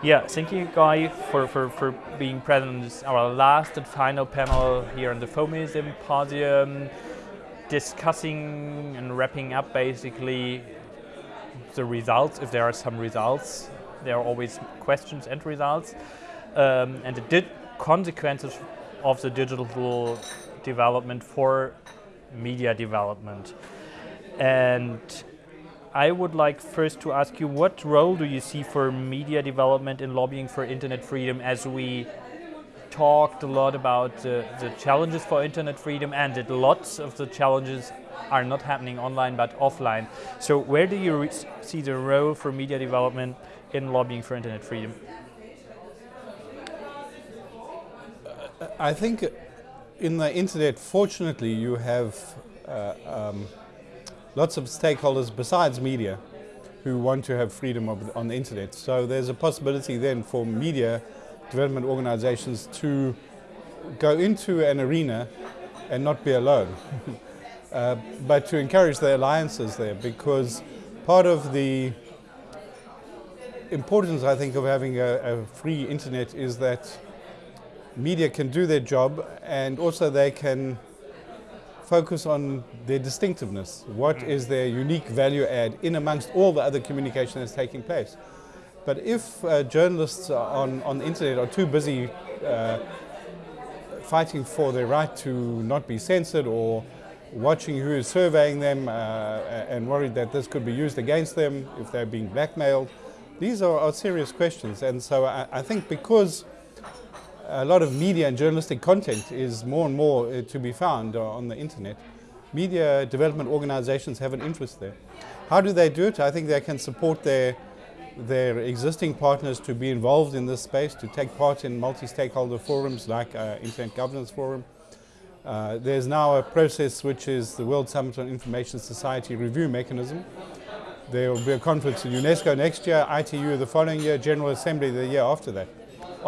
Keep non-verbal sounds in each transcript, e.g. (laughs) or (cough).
Yeah, thank you, Guy, for, for, for being present in our last and final panel here on the FoME Symposium, discussing and wrapping up basically the results, if there are some results. There are always questions and results. Um, and the consequences of the digital development for media development. And I would like first to ask you, what role do you see for media development in lobbying for internet freedom as we talked a lot about the, the challenges for internet freedom and that lots of the challenges are not happening online but offline. So where do you see the role for media development in lobbying for internet freedom? I think in the internet, fortunately, you have uh, um, lots of stakeholders besides media who want to have freedom of, on the internet. So there's a possibility then for media development organizations to go into an arena and not be alone. (laughs) uh, but to encourage the alliances there because part of the importance, I think, of having a, a free internet is that media can do their job and also they can focus on their distinctiveness. What is their unique value add in amongst all the other communication that's taking place? But if uh, journalists on, on the internet are too busy uh, fighting for their right to not be censored or watching who is surveying them uh, and worried that this could be used against them if they're being blackmailed, these are, are serious questions. And so I, I think because a lot of media and journalistic content is more and more uh, to be found uh, on the internet. Media development organizations have an interest there. How do they do it? I think they can support their, their existing partners to be involved in this space, to take part in multi-stakeholder forums like uh, Internet Governance Forum. Uh, there's now a process which is the World Summit on Information Society review mechanism. There will be a conference in UNESCO next year, ITU the following year, General Assembly the year after that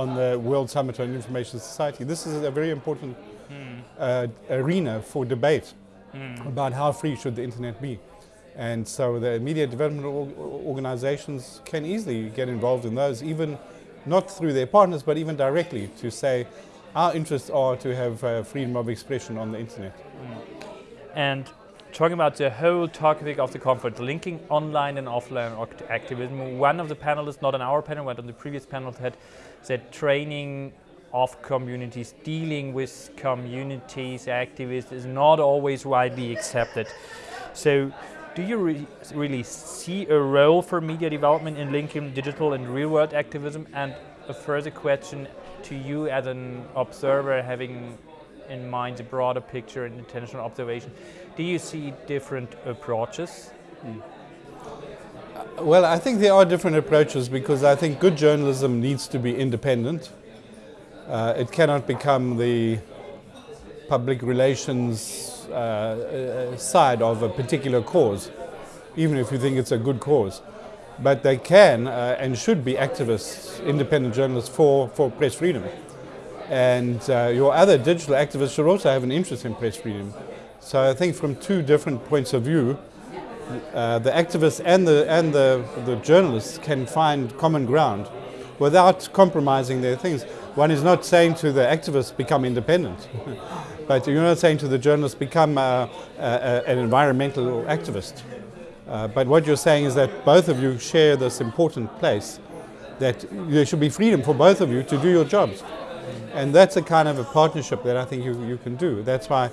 on the World Summit on Information Society. This is a very important mm. uh, arena for debate mm. about how free should the internet be. And so the media development organizations can easily get involved in those, even not through their partners, but even directly to say our interests are to have uh, freedom of expression on the internet. Mm. And talking about the whole topic of the conference, linking online and offline activism, one of the panelists, not on our panel, but on the previous panel, had that training of communities, dealing with communities, activists is not always widely accepted. So do you re really see a role for media development in linking digital and real world activism? And a further question to you as an observer having in mind the broader picture and intentional observation, do you see different approaches? Mm. Well, I think there are different approaches because I think good journalism needs to be independent. Uh, it cannot become the public relations uh, uh, side of a particular cause, even if you think it's a good cause. But they can uh, and should be activists, independent journalists for, for press freedom. And uh, your other digital activists should also have an interest in press freedom. So I think from two different points of view, uh, the activists and the and the, the journalists can find common ground without compromising their things. One is not saying to the activists become independent, (laughs) but you're not saying to the journalists become uh, an environmental activist. Uh, but what you're saying is that both of you share this important place, that there should be freedom for both of you to do your jobs. And that's a kind of a partnership that I think you, you can do. That's why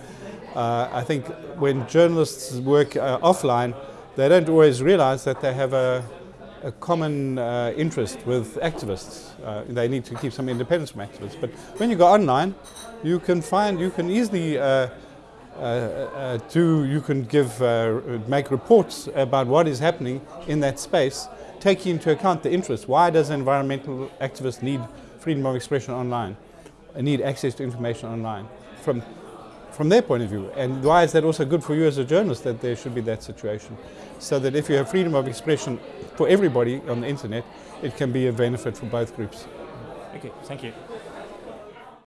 uh, I think when journalists work uh, offline, they don't always realize that they have a, a common uh, interest with activists. Uh, they need to keep some independence from activists. But when you go online, you can find, you can easily uh, uh, do, you can give, make reports about what is happening in that space, taking into account the interest. Why does an environmental activist need freedom of expression online? and Need access to information online? From from their point of view. And why is that also good for you as a journalist that there should be that situation? So that if you have freedom of expression for everybody on the internet, it can be a benefit for both groups. Okay, thank you.